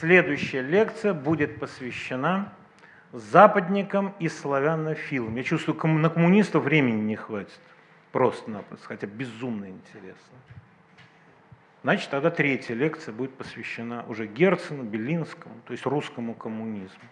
Следующая лекция будет посвящена западникам и славянофилам. Я чувствую, на коммунистов времени не хватит. Просто-напросто, хотя безумно интересно. Значит, тогда третья лекция будет посвящена уже Герцену, Белинскому, то есть русскому коммунизму.